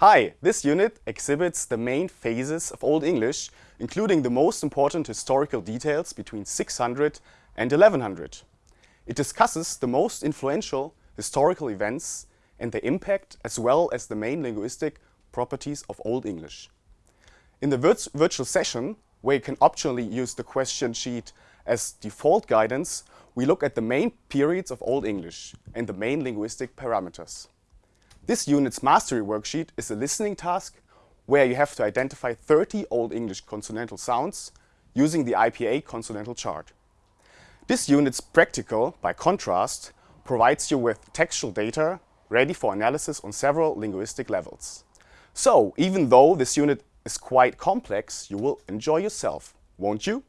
Hi, this unit exhibits the main phases of Old English, including the most important historical details between 600 and 1100. It discusses the most influential historical events and their impact, as well as the main linguistic properties of Old English. In the virt virtual session, where you can optionally use the question sheet as default guidance, we look at the main periods of Old English and the main linguistic parameters. This unit's mastery worksheet is a listening task where you have to identify 30 Old English consonantal sounds using the IPA consonantal chart. This unit's practical, by contrast, provides you with textual data ready for analysis on several linguistic levels. So, even though this unit is quite complex, you will enjoy yourself, won't you?